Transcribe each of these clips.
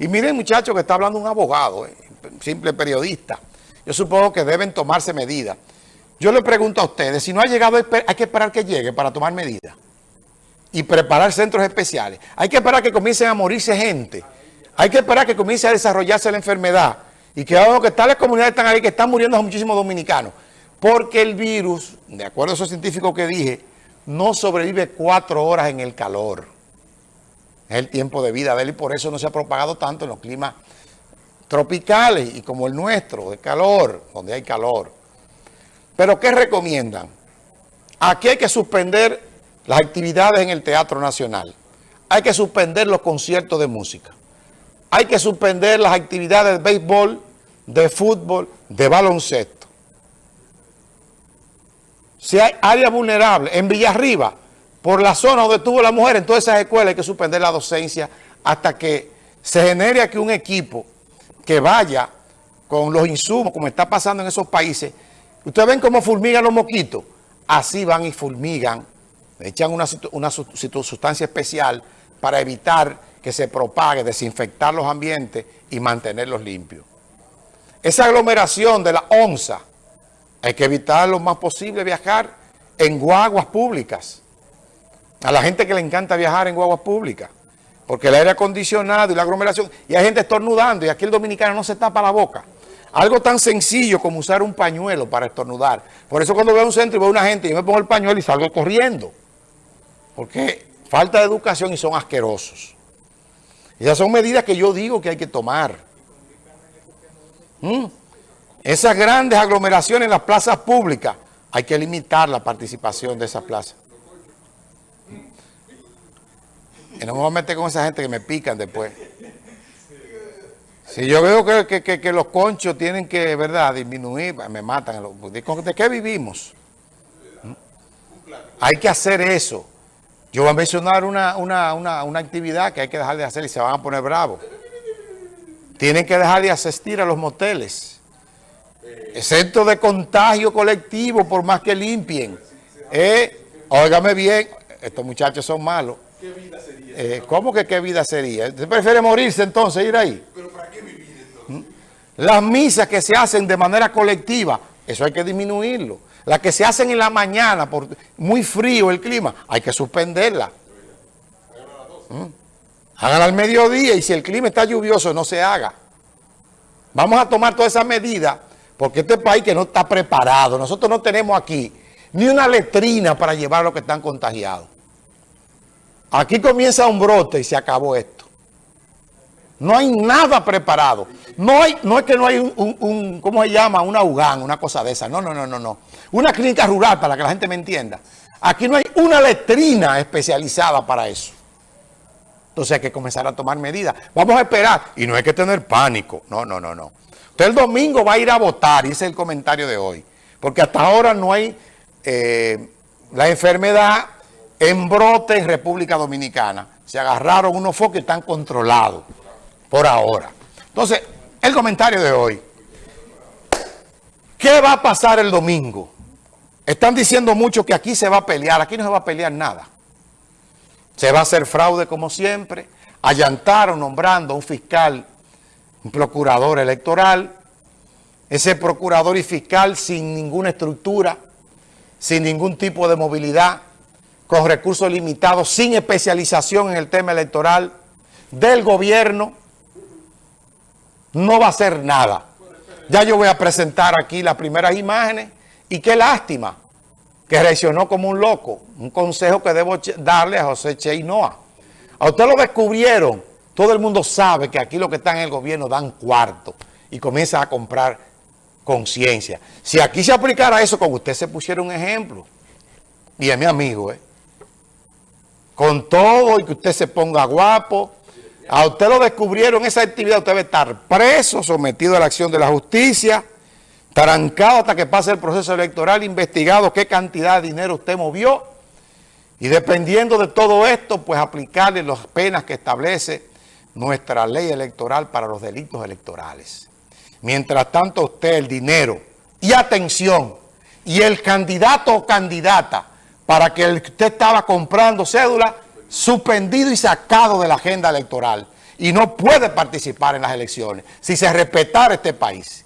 Y miren muchachos que está hablando un abogado, eh, simple periodista. Yo supongo que deben tomarse medidas. Yo le pregunto a ustedes, si no ha llegado, hay que esperar que llegue para tomar medidas. Y preparar centros especiales. Hay que esperar que comiencen a morirse gente. Hay que esperar que comience a desarrollarse la enfermedad. Y que, que tales comunidades están ahí que están muriendo muchísimos dominicanos. Porque el virus, de acuerdo a esos científicos que dije, no sobrevive cuatro horas en el calor. Es el tiempo de vida de él y por eso no se ha propagado tanto en los climas tropicales y como el nuestro, de calor, donde hay calor. Pero ¿qué recomiendan? Aquí hay que suspender las actividades en el Teatro Nacional. Hay que suspender los conciertos de música. Hay que suspender las actividades de béisbol, de fútbol, de baloncesto. Si hay áreas vulnerables, en Villarriba, por la zona donde estuvo la mujer, en todas esas escuelas hay que suspender la docencia hasta que se genere aquí un equipo que vaya con los insumos, como está pasando en esos países. Ustedes ven cómo fulmigan los mosquitos. Así van y fulmigan, echan una, una sustancia especial para evitar que se propague, desinfectar los ambientes y mantenerlos limpios. Esa aglomeración de la onza, hay que evitar lo más posible viajar en guaguas públicas. A la gente que le encanta viajar en guaguas públicas, porque el aire acondicionado y la aglomeración, y hay gente estornudando, y aquí el dominicano no se tapa la boca. Algo tan sencillo como usar un pañuelo para estornudar. Por eso cuando veo un centro y veo a una gente, yo me pongo el pañuelo y salgo corriendo. Porque falta de educación y son asquerosos. Esas son medidas que yo digo que hay que tomar. ¿Mm? Esas grandes aglomeraciones en las plazas públicas, hay que limitar la participación de esas plazas. Y no me voy a meter con esa gente que me pican después. Si yo veo que, los conchos tienen que, ¿verdad?, disminuir, me matan. ¿De qué vivimos? ¿Mm? Hay que hacer eso. Yo voy a mencionar una, una, actividad que hay que dejar de hacer y se van a poner bravos. Tienen que dejar de asistir a los moteles. Excepto de contagio colectivo, por más que limpien. Eh, óigame bien, estos muchachos son malos. ¿Qué vida sería? Eh, ¿Cómo que qué vida sería? ¿Usted prefiere morirse entonces, ir ahí? ¿Pero para qué vivir entonces? ¿Mm? Las misas que se hacen de manera colectiva, eso hay que disminuirlo. Las que se hacen en la mañana, por muy frío el clima, hay que suspenderla. ¿Mm? Háganla al mediodía y si el clima está lluvioso, no se haga. Vamos a tomar todas esas medidas porque este país que no está preparado, nosotros no tenemos aquí ni una letrina para llevar a los que están contagiados. Aquí comienza un brote y se acabó esto. No hay nada preparado. No, hay, no es que no hay un, ¿cómo se llama? Una UGAN, una cosa de esa. No, no, no, no, no. Una clínica rural, para que la gente me entienda. Aquí no hay una letrina especializada para eso. Entonces hay que comenzar a tomar medidas. Vamos a esperar. Y no hay que tener pánico. No, no, no, no. Usted el domingo va a ir a votar, y ese es el comentario de hoy. Porque hasta ahora no hay eh, la enfermedad en brote en República Dominicana. Se agarraron unos focos y están controlados por ahora. Entonces, el comentario de hoy. ¿Qué va a pasar el domingo? Están diciendo mucho que aquí se va a pelear. Aquí no se va a pelear nada. Se va a hacer fraude como siempre. Allantaron nombrando un fiscal, un procurador electoral. Ese procurador y fiscal sin ninguna estructura, sin ningún tipo de movilidad, con recursos limitados, sin especialización en el tema electoral del gobierno, no va a hacer nada. Ya yo voy a presentar aquí las primeras imágenes y qué lástima que reaccionó como un loco. Un consejo que debo darle a José Cheinoa. A usted lo descubrieron. Todo el mundo sabe que aquí los que están en el gobierno dan cuarto y comienzan a comprar conciencia. Si aquí se aplicara eso, con usted se pusiera un ejemplo. Y es mi amigo, ¿eh? Con todo y que usted se ponga guapo. A usted lo descubrieron esa actividad, usted debe estar preso, sometido a la acción de la justicia, trancado hasta que pase el proceso electoral, investigado qué cantidad de dinero usted movió y dependiendo de todo esto, pues aplicarle las penas que establece nuestra ley electoral para los delitos electorales. Mientras tanto usted el dinero y atención, y el candidato o candidata para que usted estaba comprando cédula, suspendido y sacado de la agenda electoral. y no puede participar en las elecciones si se respetara este país.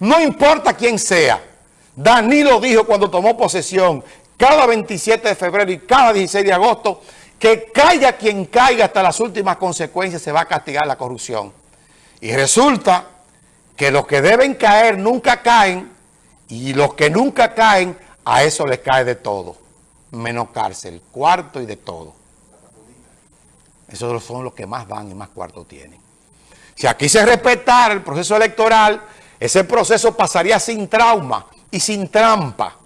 No importa quién sea, Danilo dijo cuando tomó posesión, cada 27 de febrero y cada 16 de agosto, que caiga quien caiga hasta las últimas consecuencias se va a castigar la corrupción. Y resulta que los que deben caer nunca caen y los que nunca caen, a eso les cae de todo, menos cárcel, cuarto y de todo. Esos son los que más van y más cuarto tienen. Si aquí se respetara el proceso electoral, ese proceso pasaría sin trauma y sin trampa.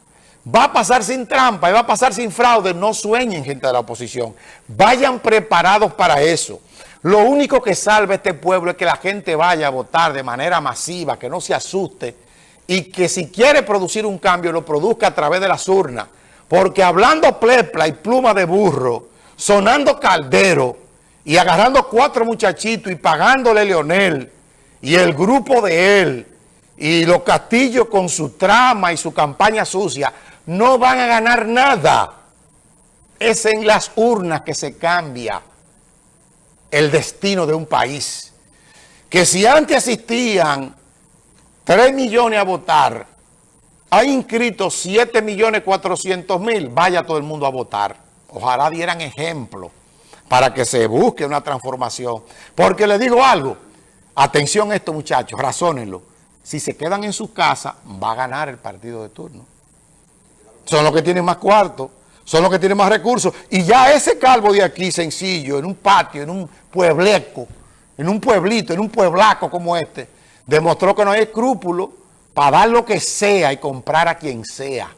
Va a pasar sin trampa y va a pasar sin fraude. No sueñen, gente de la oposición. Vayan preparados para eso. Lo único que salva a este pueblo es que la gente vaya a votar de manera masiva, que no se asuste y que si quiere producir un cambio lo produzca a través de las urnas. Porque hablando plepla y pluma de burro, sonando caldero y agarrando cuatro muchachitos y pagándole a Leonel y el grupo de él y los castillos con su trama y su campaña sucia, no van a ganar nada. Es en las urnas que se cambia el destino de un país. Que si antes asistían 3 millones a votar, hay inscritos 7 millones 400 mil, vaya todo el mundo a votar. Ojalá dieran ejemplo para que se busque una transformación. Porque les digo algo, atención a esto muchachos, razónenlo. Si se quedan en su casa, va a ganar el partido de turno. Son los que tienen más cuartos, son los que tienen más recursos. Y ya ese calvo de aquí, sencillo, en un patio, en un puebleco, en un pueblito, en un pueblaco como este, demostró que no hay escrúpulo para dar lo que sea y comprar a quien sea.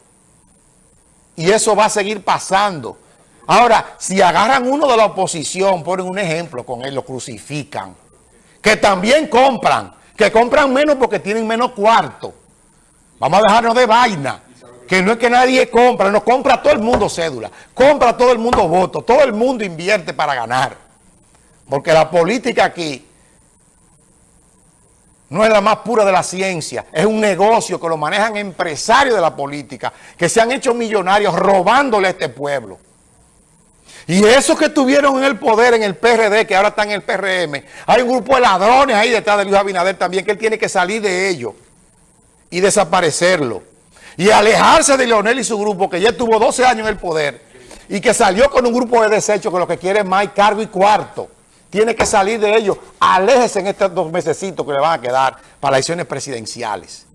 Y eso va a seguir pasando. Ahora, si agarran uno de la oposición, ponen un ejemplo con él, lo crucifican. Que también compran, que compran menos porque tienen menos cuarto. Vamos a dejarnos de vaina. Que no es que nadie compra, no compra todo el mundo cédula, compra todo el mundo voto, todo el mundo invierte para ganar. Porque la política aquí no es la más pura de la ciencia, es un negocio que lo manejan empresarios de la política, que se han hecho millonarios robándole a este pueblo. Y esos que estuvieron en el poder en el PRD, que ahora están en el PRM, hay un grupo de ladrones ahí detrás de Luis Abinader también, que él tiene que salir de ellos y desaparecerlo. Y alejarse de Leonel y su grupo, que ya estuvo 12 años en el poder, y que salió con un grupo de desechos que lo que quiere es más cargo y cuarto. Tiene que salir de ellos. Aléjese en estos dos mesecitos que le van a quedar para elecciones presidenciales.